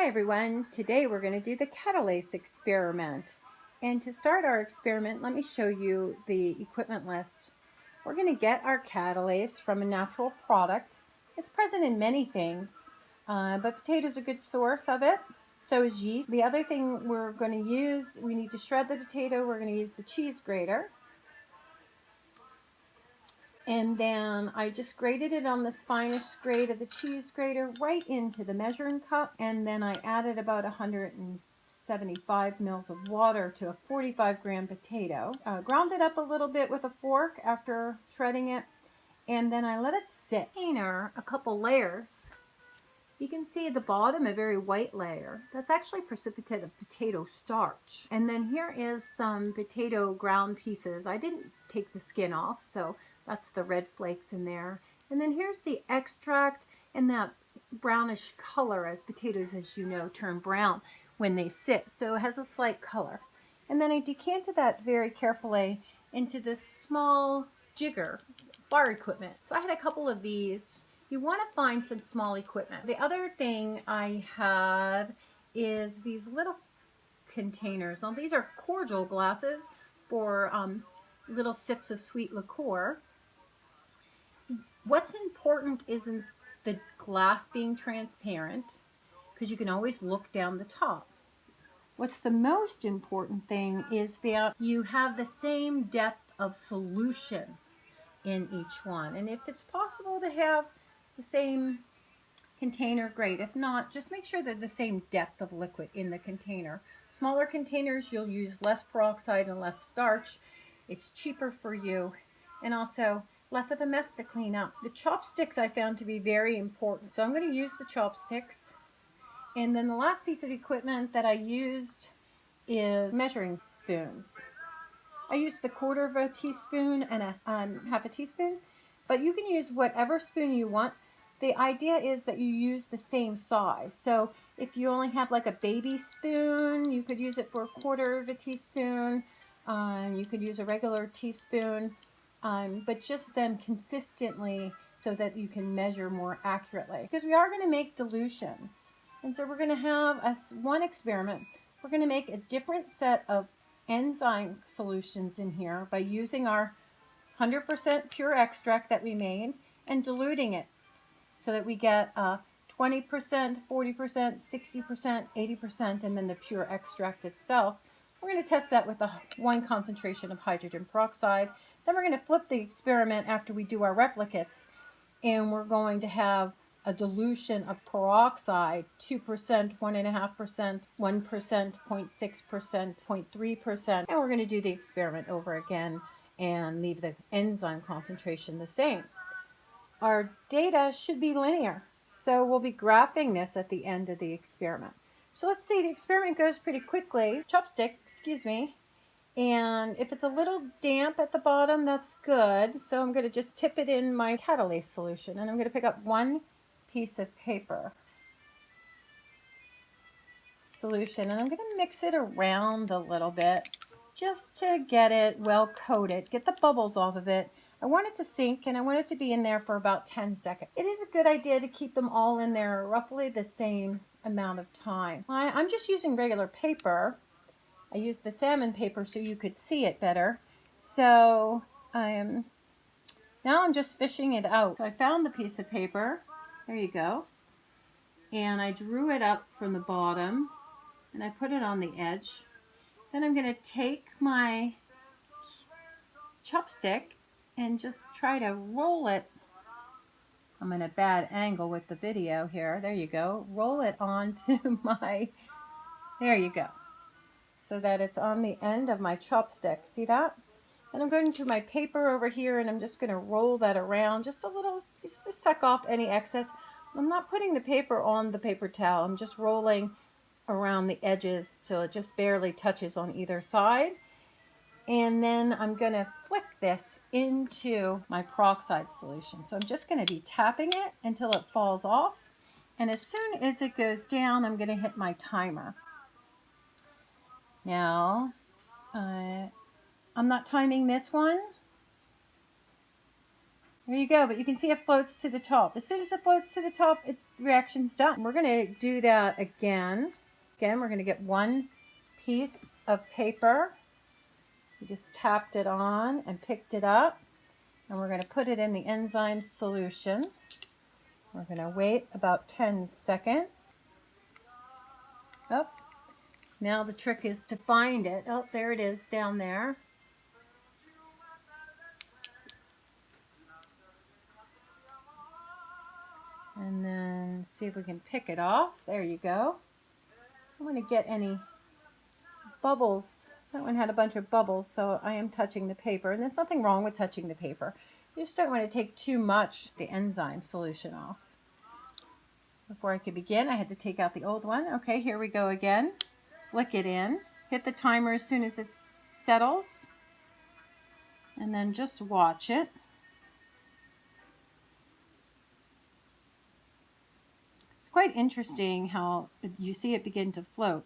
Hi everyone, today we're going to do the catalase experiment. And to start our experiment, let me show you the equipment list. We're going to get our catalase from a natural product. It's present in many things, uh, but potatoes are a good source of it. So is yeast. The other thing we're going to use, we need to shred the potato, we're going to use the cheese grater. And then I just grated it on the finest grade of the cheese grater right into the measuring cup. And then I added about 175 mils of water to a 45 gram potato. Uh, ground it up a little bit with a fork after shredding it. And then I let it sit. Container, a couple layers. You can see at the bottom a very white layer. That's actually precipitate of potato starch. And then here is some potato ground pieces. I didn't take the skin off, so that's the red flakes in there. And then here's the extract and that brownish color as potatoes, as you know, turn brown when they sit. So it has a slight color. And then I decanted that very carefully into this small jigger bar equipment. So I had a couple of these. You want to find some small equipment. The other thing I have is these little containers. Now these are cordial glasses for um, little sips of sweet liqueur. What's important isn't the glass being transparent because you can always look down the top. What's the most important thing is that you have the same depth of solution in each one. And if it's possible to have the same container, great. If not, just make sure they're the same depth of liquid in the container. Smaller containers, you'll use less peroxide and less starch. It's cheaper for you. And also, less of a mess to clean up. The chopsticks I found to be very important. So I'm going to use the chopsticks. And then the last piece of equipment that I used is measuring spoons. I used the quarter of a teaspoon and a um, half a teaspoon, but you can use whatever spoon you want. The idea is that you use the same size. So if you only have like a baby spoon, you could use it for a quarter of a teaspoon. Um, you could use a regular teaspoon um, but just them consistently so that you can measure more accurately. Because we are going to make dilutions. And so we're going to have a, one experiment. We're going to make a different set of enzyme solutions in here by using our 100% pure extract that we made and diluting it so that we get a 20%, 40%, 60%, 80%, and then the pure extract itself. We're going to test that with a one concentration of hydrogen peroxide then we're going to flip the experiment after we do our replicates and we're going to have a dilution of peroxide, 2%, 1.5%, 1%, 0.6%, 0.3%. And we're going to do the experiment over again and leave the enzyme concentration the same. Our data should be linear. So we'll be graphing this at the end of the experiment. So let's see, the experiment goes pretty quickly. Chopstick, excuse me, and if it's a little damp at the bottom, that's good. So I'm going to just tip it in my catalase solution. And I'm going to pick up one piece of paper solution. And I'm going to mix it around a little bit just to get it well coated. Get the bubbles off of it. I want it to sink and I want it to be in there for about 10 seconds. It is a good idea to keep them all in there roughly the same amount of time. I, I'm just using regular paper I used the salmon paper so you could see it better. So I'm now I'm just fishing it out. So I found the piece of paper. There you go. And I drew it up from the bottom and I put it on the edge. Then I'm going to take my chopstick and just try to roll it. I'm in a bad angle with the video here. There you go. Roll it onto my, there you go so that it's on the end of my chopstick. See that? And I'm going to my paper over here and I'm just going to roll that around just a little, just to suck off any excess. I'm not putting the paper on the paper towel. I'm just rolling around the edges till it just barely touches on either side. And then I'm going to flick this into my peroxide solution. So I'm just going to be tapping it until it falls off. And as soon as it goes down, I'm going to hit my timer. Now, uh, I'm not timing this one. There you go, but you can see it floats to the top. As soon as it floats to the top, its reaction's done. We're gonna do that again. Again, we're gonna get one piece of paper. We just tapped it on and picked it up. And we're gonna put it in the enzyme solution. We're gonna wait about 10 seconds. Oh, now the trick is to find it. Oh, there it is down there. And then see if we can pick it off. There you go. I want to get any bubbles. That one had a bunch of bubbles, so I am touching the paper. And there's nothing wrong with touching the paper. You just don't want to take too much the enzyme solution off. Before I could begin, I had to take out the old one. Okay, here we go again. Flick it in. Hit the timer as soon as it settles. And then just watch it. It's quite interesting how you see it begin to float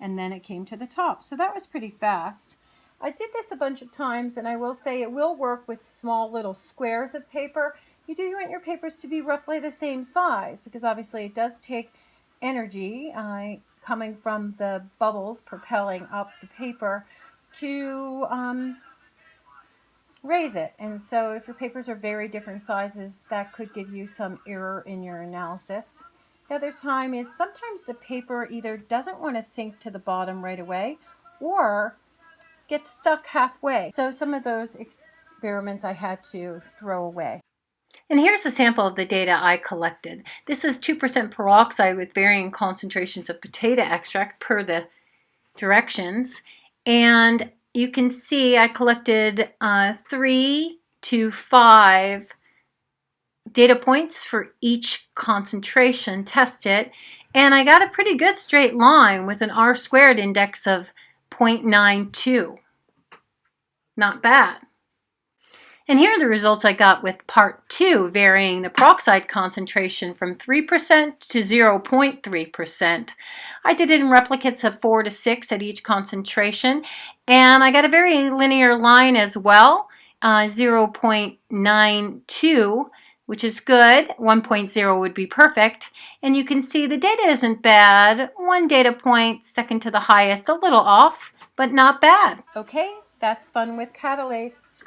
and then it came to the top. So that was pretty fast. I did this a bunch of times and I will say it will work with small little squares of paper. You do want your papers to be roughly the same size because obviously it does take energy uh, coming from the bubbles propelling up the paper to um, raise it. And so if your papers are very different sizes, that could give you some error in your analysis. The other time is sometimes the paper either doesn't want to sink to the bottom right away or gets stuck halfway. So some of those experiments I had to throw away. And here's a sample of the data I collected. This is 2% peroxide with varying concentrations of potato extract per the directions. And you can see I collected uh, three to five data points for each concentration, test it, and I got a pretty good straight line with an R squared index of 0.92. Not bad. And here are the results I got with part two, varying the peroxide concentration from 3% to 0.3%. I did it in replicates of 4 to 6 at each concentration, and I got a very linear line as well, uh, 0.92 which is good. 1.0 would be perfect. And you can see the data isn't bad. One data point, second to the highest, a little off, but not bad. Okay, that's fun with Catalase.